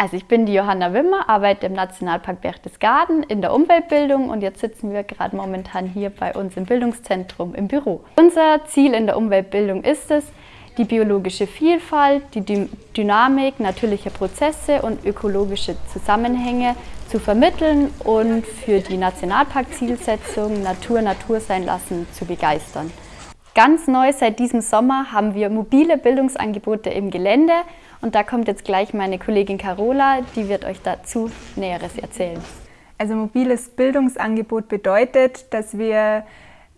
Also ich bin die Johanna Wimmer, arbeite im Nationalpark Berchtesgaden in der Umweltbildung und jetzt sitzen wir gerade momentan hier bei uns im Bildungszentrum im Büro. Unser Ziel in der Umweltbildung ist es, die biologische Vielfalt, die Dynamik natürlicher Prozesse und ökologische Zusammenhänge zu vermitteln und für die Nationalparkzielsetzung Natur Natur sein lassen zu begeistern. Ganz neu seit diesem Sommer haben wir mobile Bildungsangebote im Gelände und da kommt jetzt gleich meine Kollegin Carola, die wird euch dazu Näheres erzählen. Also mobiles Bildungsangebot bedeutet, dass wir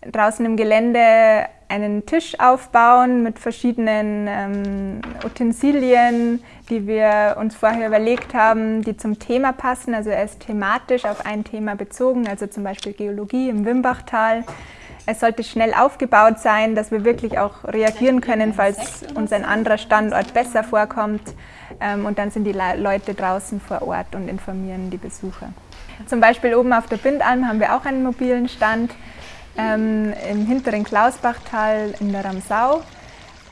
draußen im Gelände einen Tisch aufbauen mit verschiedenen ähm, Utensilien, die wir uns vorher überlegt haben, die zum Thema passen. Also er ist thematisch auf ein Thema bezogen, also zum Beispiel Geologie im Wimbachtal. Es sollte schnell aufgebaut sein, dass wir wirklich auch reagieren können, falls uns ein anderer Standort besser vorkommt. Ähm, und dann sind die Leute draußen vor Ort und informieren die Besucher. Zum Beispiel oben auf der Bindalm haben wir auch einen mobilen Stand. Ähm, Im hinteren Klausbachtal in der Ramsau.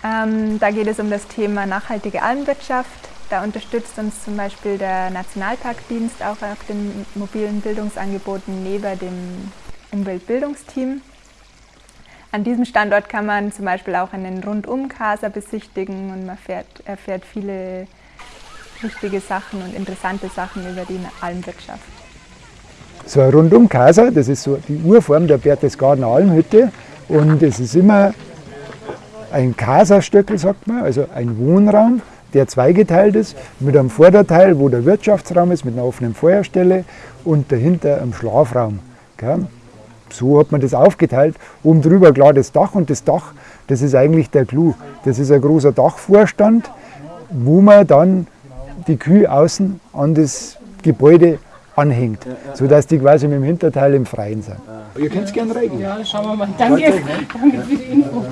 Ähm, da geht es um das Thema nachhaltige Almwirtschaft. Da unterstützt uns zum Beispiel der Nationalparkdienst auch auf den mobilen Bildungsangeboten neben dem Umweltbildungsteam. An diesem Standort kann man zum Beispiel auch einen Rundum-Casa besichtigen und man fährt, erfährt viele wichtige Sachen und interessante Sachen über die Almwirtschaft. So ein Rundum-Casa, das ist so die Urform der Berchtesgadener Almhütte und es ist immer ein Casastöckel, sagt man, also ein Wohnraum, der zweigeteilt ist, mit einem Vorderteil, wo der Wirtschaftsraum ist, mit einer offenen Feuerstelle und dahinter einem Schlafraum. Gell? So hat man das aufgeteilt. Oben drüber klar das Dach und das Dach, das ist eigentlich der Clou. Das ist ein großer Dachvorstand, wo man dann die Kühe außen an das Gebäude anhängt, sodass die quasi mit dem Hinterteil im Freien sind. Ihr könnt es gerne reingehen. Ja, schauen wir mal. Danke, danke für die Info.